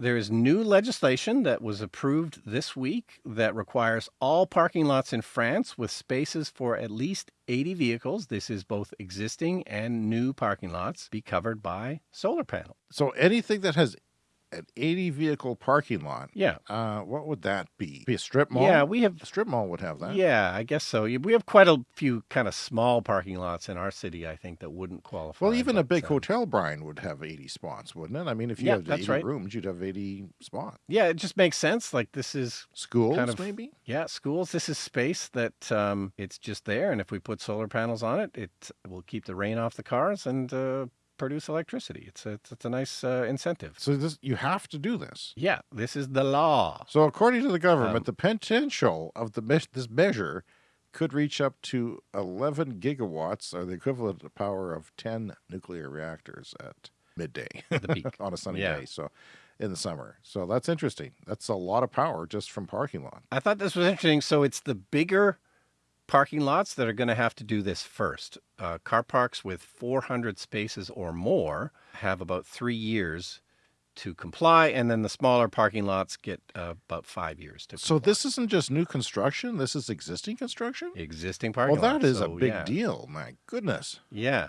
There is new legislation that was approved this week that requires all parking lots in France with spaces for at least 80 vehicles. This is both existing and new parking lots be covered by solar panels. So anything that has an 80 vehicle parking lot. Yeah. Uh, what would that be? Be a strip mall? Yeah, we have a strip mall would have that. Yeah, I guess so. We have quite a few kind of small parking lots in our city, I think, that wouldn't qualify. Well, even a big uh, hotel, Brian, would have 80 spots, wouldn't it? I mean, if you Yeah, have 80 right. rooms, you'd have 80 spots. Yeah, it just makes sense. Like this is Schools, kind of maybe? Yeah, schools. This is space that um, it's just there, and if we put solar panels on it, it will keep the rain off the cars and uh, produce electricity. It's a, it's, a nice uh, incentive. So this you have to do this. Yeah, this is the law. So according to the government, Um, the potential of the me- this measure could reach up to 11 gigawatts, or the equivalent of the power of 10 nuclear reactors at midday The peak. on a sunny Yeah. day. So in the summer. So that's interesting. That's a lot of power just from parking lot. I thought this was interesting. So it's the bigger parking lots that are going to have to do this first. Uh, car parks with 400 spaces or more have about three years to comply, and then the smaller parking lots get uh, about five years to. So comply. this isn't just new construction. This is existing construction. existing parking Well, that lots, is a big yeah. deal. My goodness. Yeah.